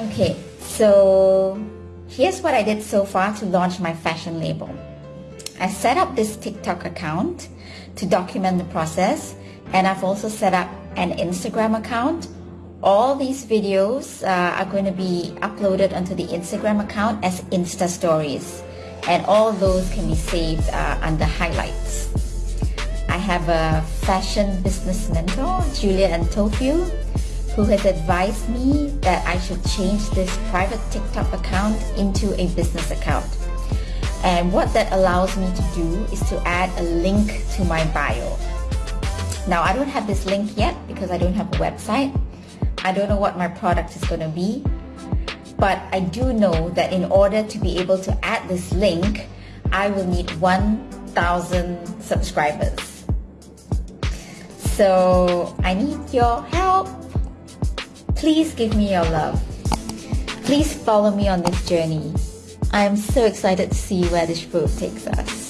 Okay, so here's what I did so far to launch my fashion label. I set up this TikTok account to document the process and I've also set up an Instagram account. All these videos uh, are going to be uploaded onto the Instagram account as Insta stories and all those can be saved uh, under highlights. I have a fashion business mentor, Julia Antofio, who has advised me that I should change this private TikTok account into a business account. And what that allows me to do is to add a link to my bio. Now I don't have this link yet because I don't have a website. I don't know what my product is going to be. But I do know that in order to be able to add this link, I will need 1,000 subscribers. So I need your help. Please give me your love. Please follow me on this journey. I am so excited to see where this road takes us.